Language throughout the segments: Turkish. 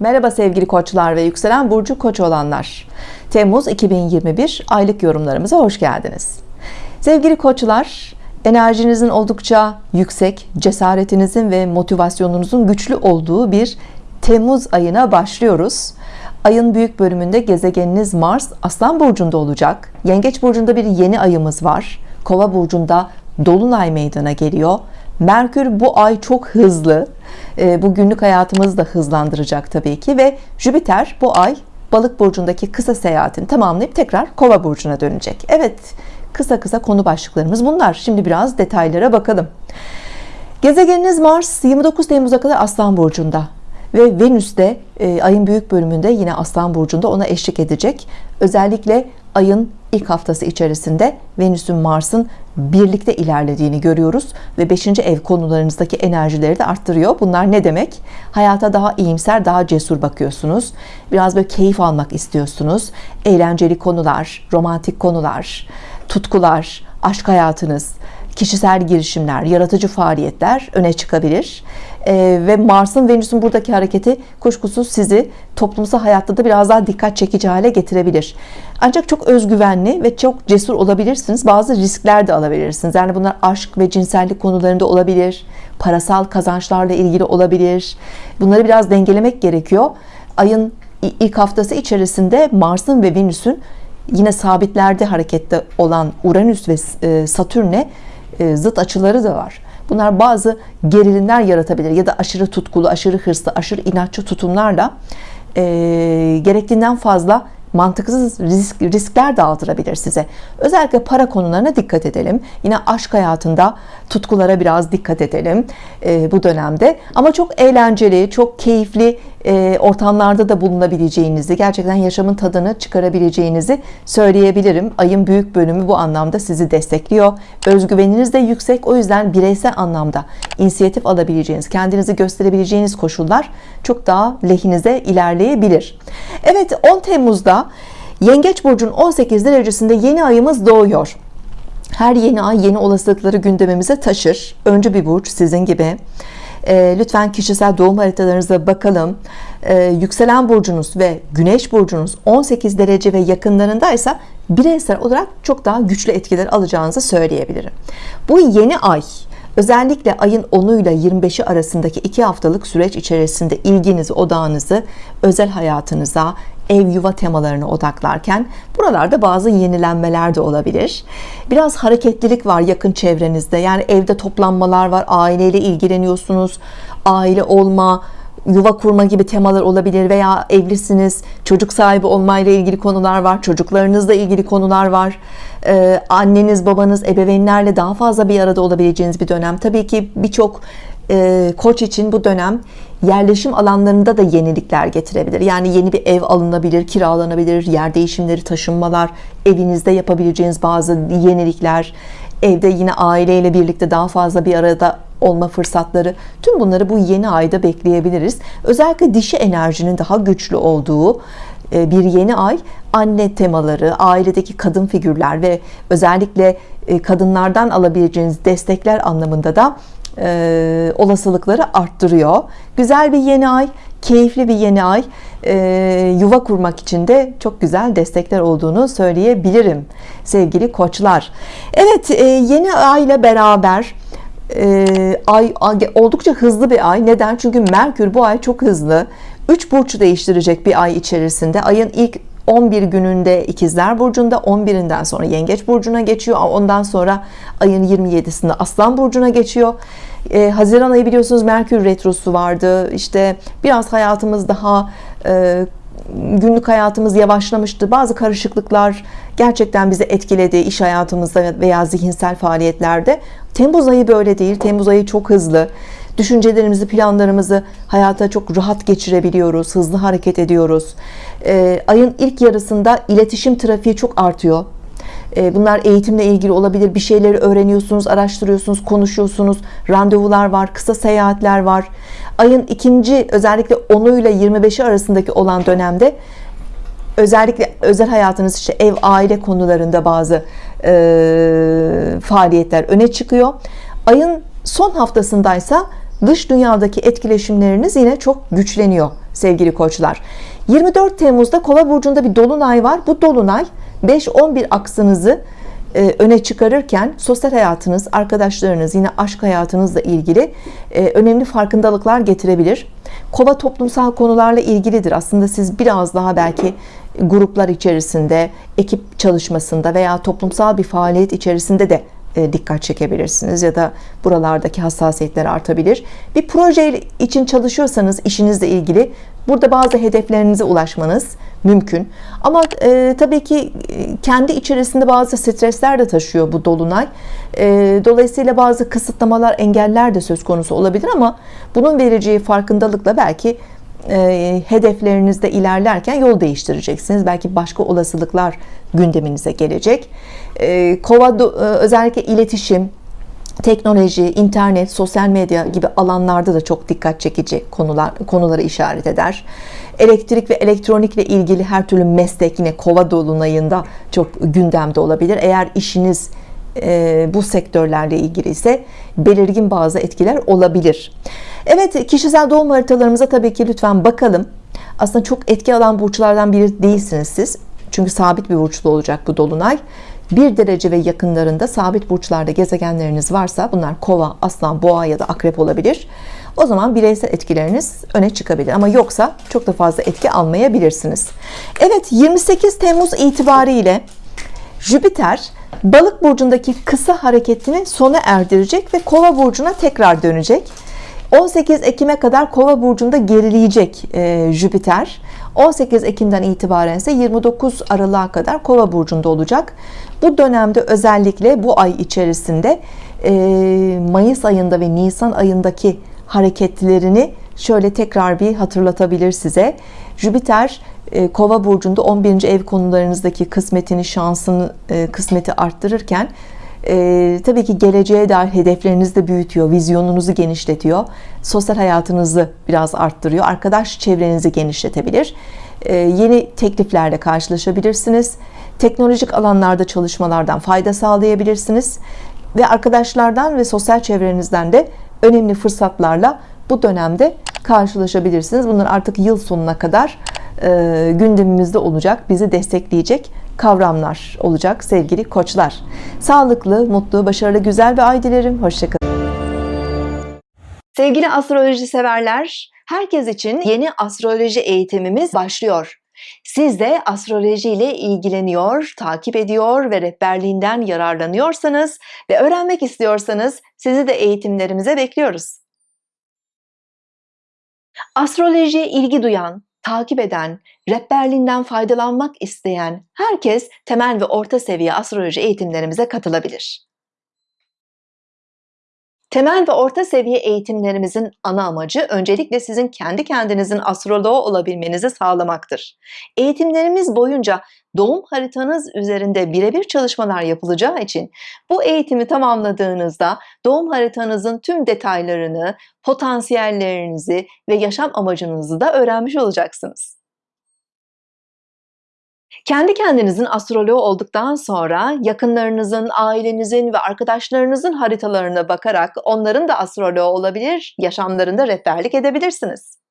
Merhaba sevgili koçlar ve yükselen burcu koç olanlar. Temmuz 2021 aylık yorumlarımıza hoş geldiniz. Sevgili koçlar, enerjinizin oldukça yüksek, cesaretinizin ve motivasyonunuzun güçlü olduğu bir Temmuz ayına başlıyoruz. Ayın büyük bölümünde gezegeniniz Mars Aslan burcunda olacak. Yengeç burcunda bir yeni ayımız var. Kova burcunda dolunay meydana geliyor. Merkür bu ay çok hızlı. E, bu günlük hayatımızı da hızlandıracak tabii ki ve Jüpiter bu ay Balık burcundaki kısa seyahatini tamamlayıp tekrar Kova burcuna dönecek. Evet, kısa kısa konu başlıklarımız bunlar. Şimdi biraz detaylara bakalım. Gezegeniniz Mars 29 Temmuz'a kadar Aslan burcunda ve Venüs de e, ayın büyük bölümünde yine Aslan burcunda ona eşlik edecek. Özellikle ayın ilk haftası içerisinde Venüs'ün Mars'ın birlikte ilerlediğini görüyoruz ve 5. ev konularınızdaki enerjileri de arttırıyor. Bunlar ne demek? Hayata daha iyimser, daha cesur bakıyorsunuz. Biraz böyle keyif almak istiyorsunuz. Eğlenceli konular, romantik konular, tutkular, aşk hayatınız, kişisel girişimler, yaratıcı faaliyetler öne çıkabilir. Ee, ve Mars'ın Venüs'ün buradaki hareketi kuşkusuz sizi toplumsal hayatta da biraz daha dikkat çekici hale getirebilir. Ancak çok özgüvenli ve çok cesur olabilirsiniz. Bazı riskler de alabilirsiniz. Yani bunlar aşk ve cinsellik konularında olabilir. Parasal kazançlarla ilgili olabilir. Bunları biraz dengelemek gerekiyor. Ayın ilk haftası içerisinde Mars'ın ve Venüs'ün yine sabitlerde harekette olan Uranüs ve e, Satürn'e e, zıt açıları da var. Bunlar bazı gerilimler yaratabilir ya da aşırı tutkulu, aşırı hırslı, aşırı inatçı tutumlarla e, gerektiğinden fazla mantıksız risk, riskler dağıtırabilir size. Özellikle para konularına dikkat edelim. Yine aşk hayatında tutkulara biraz dikkat edelim e, bu dönemde. Ama çok eğlenceli, çok keyifli e, ortamlarda da bulunabileceğinizi, gerçekten yaşamın tadını çıkarabileceğinizi söyleyebilirim. Ayın büyük bölümü bu anlamda sizi destekliyor. Özgüveniniz de yüksek. O yüzden bireysel anlamda inisiyatif alabileceğiniz, kendinizi gösterebileceğiniz koşullar çok daha lehinize ilerleyebilir. Evet 10 Temmuz'da Yengeç Burcu'nun 18 derecesinde yeni ayımız doğuyor. Her yeni ay yeni olasılıkları gündemimize taşır. Öncü bir burç sizin gibi. E, lütfen kişisel doğum haritalarınıza bakalım. E, yükselen burcunuz ve güneş burcunuz 18 derece ve yakınlarındaysa bireysel olarak çok daha güçlü etkiler alacağınızı söyleyebilirim. Bu yeni ay Özellikle ayın 10'u ile 25'i arasındaki iki haftalık süreç içerisinde ilginizi, odağınızı özel hayatınıza, ev yuva temalarına odaklarken buralarda bazı yenilenmeler de olabilir. Biraz hareketlilik var yakın çevrenizde. Yani evde toplanmalar var, aileyle ilgileniyorsunuz, aile olma, yuva kurma gibi temalar olabilir veya evlisiniz, çocuk sahibi olmayla ilgili konular var, çocuklarınızla ilgili konular var. Ee, anneniz, babanız, ebeveynlerle daha fazla bir arada olabileceğiniz bir dönem. Tabii ki birçok e, koç için bu dönem yerleşim alanlarında da yenilikler getirebilir. Yani yeni bir ev alınabilir, kiralanabilir, yer değişimleri, taşınmalar, evinizde yapabileceğiniz bazı yenilikler, evde yine aileyle birlikte daha fazla bir arada olma fırsatları tüm bunları bu yeni ayda bekleyebiliriz. Özellikle dişi enerjinin daha güçlü olduğu e, bir yeni ay anne temaları, ailedeki kadın figürler ve özellikle e, kadınlardan alabileceğiniz destekler anlamında da e, olasılıkları arttırıyor. Güzel bir yeni ay, keyifli bir yeni ay. E, yuva kurmak için de çok güzel destekler olduğunu söyleyebilirim sevgili koçlar. Evet e, yeni ay ile beraber e, ay, ay oldukça hızlı bir ay. Neden? Çünkü Merkür bu ay çok hızlı. 3 burç değiştirecek bir ay içerisinde. Ayın ilk 11 gününde ikizler burcunda 11'inden sonra yengeç burcuna geçiyor. Ondan sonra ayın 27'sinde aslan burcuna geçiyor. Ee, Haziran ayı biliyorsunuz Merkür retrosu vardı. İşte biraz hayatımız daha e, günlük hayatımız yavaşlamıştı. Bazı karışıklıklar gerçekten bizi etkiledi iş hayatımızda veya zihinsel faaliyetlerde. Temmuz ayı böyle değil. Temmuz ayı çok hızlı düşüncelerimizi planlarımızı hayata çok rahat geçirebiliyoruz hızlı hareket ediyoruz. E, ayın ilk yarısında iletişim trafiği çok artıyor. E, bunlar eğitimle ilgili olabilir. Bir şeyleri öğreniyorsunuz araştırıyorsunuz konuşuyorsunuz. Randevular var kısa seyahatler var. Ayın ikinci özellikle 10'u ile 25'i arasındaki olan dönemde özellikle özel hayatınız işte ev aile konularında bazı e, faaliyetler öne çıkıyor. Ayın son haftasındaysa dış dünyadaki etkileşimleriniz yine çok güçleniyor sevgili koçlar. 24 Temmuz'da kova burcunda bir dolunay var. Bu dolunay 5-11 aksınızı e, öne çıkarırken sosyal hayatınız arkadaşlarınız yine aşk hayatınızla ilgili e, önemli farkındalıklar getirebilir. Kova toplumsal konularla ilgilidir. Aslında siz biraz daha belki gruplar içerisinde ekip çalışmasında veya toplumsal bir faaliyet içerisinde de dikkat çekebilirsiniz ya da buralardaki hassasiyetler artabilir. Bir proje için çalışıyorsanız işinizle ilgili burada bazı hedeflerinize ulaşmanız mümkün. Ama e, tabii ki e, kendi içerisinde bazı stresler de taşıyor bu dolunay. E, dolayısıyla bazı kısıtlamalar engeller de söz konusu olabilir ama bunun vereceği farkındalıkla belki e, hedeflerinizde ilerlerken yol değiştireceksiniz belki başka olasılıklar gündeminize gelecek e, kova e, özellikle iletişim teknoloji, internet, sosyal medya gibi alanlarda da çok dikkat çekici konular konuları işaret eder. Elektrik ve elektronikle ilgili her türlü meslek yine kova dolunayında çok gündemde olabilir. Eğer işiniz e, bu sektörlerle ilgili ise belirgin bazı etkiler olabilir. Evet kişisel doğum haritalarımıza tabii ki lütfen bakalım. Aslında çok etki alan burçlardan biri değilsiniz siz. Çünkü sabit bir burçlu olacak bu dolunay. 1 derece ve yakınlarında sabit burçlarda gezegenleriniz varsa bunlar kova, aslan, boğa ya da akrep olabilir. O zaman bireysel etkileriniz öne çıkabilir ama yoksa çok da fazla etki almayabilirsiniz. Evet 28 Temmuz itibariyle Jüpiter balık burcundaki kısa hareketini sona erdirecek ve kova burcuna tekrar dönecek. 18 Ekim'e kadar kova burcunda gerileyecek e, Jüpiter. 18 Ekim'den itibaren ise 29 Aralık'a kadar kova burcunda olacak. Bu dönemde özellikle bu ay içerisinde e, Mayıs ayında ve Nisan ayındaki hareketlerini şöyle tekrar bir hatırlatabilir size. Jüpiter e, kova burcunda 11. ev konularınızdaki kısmetini şansını e, kısmeti arttırırken e, tabii ki geleceğe dair hedeflerinizi de büyütüyor vizyonunuzu genişletiyor sosyal hayatınızı biraz arttırıyor arkadaş çevrenizi genişletebilir e, yeni tekliflerle karşılaşabilirsiniz teknolojik alanlarda çalışmalardan fayda sağlayabilirsiniz ve arkadaşlardan ve sosyal çevrenizden de önemli fırsatlarla bu dönemde karşılaşabilirsiniz bunlar artık yıl sonuna kadar gündemimizde olacak bizi destekleyecek kavramlar olacak sevgili koçlar. Sağlıklı mutlu başarılı güzel bir ay dilerim. Hoşçakalın. Sevgili astroloji severler herkes için yeni astroloji eğitimimiz başlıyor. Siz de astroloji ile ilgileniyor, takip ediyor ve rehberliğinden yararlanıyorsanız ve öğrenmek istiyorsanız sizi de eğitimlerimize bekliyoruz. Astrolojiye ilgi duyan, takip eden, rehberliğinden faydalanmak isteyen herkes temel ve orta seviye astroloji eğitimlerimize katılabilir. Temel ve orta seviye eğitimlerimizin ana amacı öncelikle sizin kendi kendinizin astroloğu olabilmenizi sağlamaktır. Eğitimlerimiz boyunca doğum haritanız üzerinde birebir çalışmalar yapılacağı için bu eğitimi tamamladığınızda doğum haritanızın tüm detaylarını, potansiyellerinizi ve yaşam amacınızı da öğrenmiş olacaksınız. Kendi kendinizin astroloğu olduktan sonra yakınlarınızın, ailenizin ve arkadaşlarınızın haritalarına bakarak onların da astroloğu olabilir, yaşamlarında rehberlik edebilirsiniz.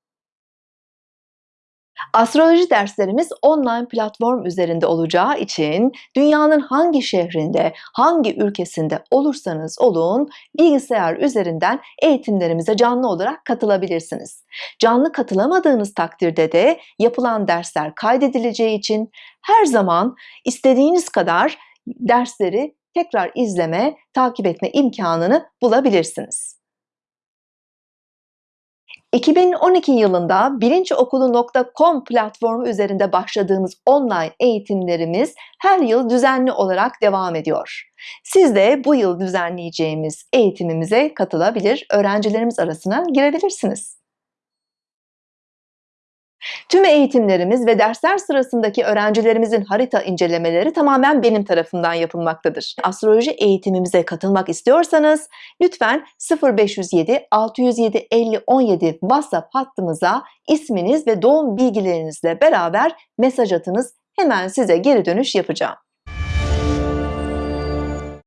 Astroloji derslerimiz online platform üzerinde olacağı için dünyanın hangi şehrinde, hangi ülkesinde olursanız olun bilgisayar üzerinden eğitimlerimize canlı olarak katılabilirsiniz. Canlı katılamadığınız takdirde de yapılan dersler kaydedileceği için her zaman istediğiniz kadar dersleri tekrar izleme, takip etme imkanını bulabilirsiniz. 2012 yılında bilinçokulu.com platformu üzerinde başladığımız online eğitimlerimiz her yıl düzenli olarak devam ediyor. Siz de bu yıl düzenleyeceğimiz eğitimimize katılabilir, öğrencilerimiz arasına girebilirsiniz. Tüm eğitimlerimiz ve dersler sırasındaki öğrencilerimizin harita incelemeleri tamamen benim tarafından yapılmaktadır. Astroloji eğitimimize katılmak istiyorsanız lütfen 0507 607 50 17 WhatsApp hattımıza isminiz ve doğum bilgilerinizle beraber mesaj atınız. Hemen size geri dönüş yapacağım.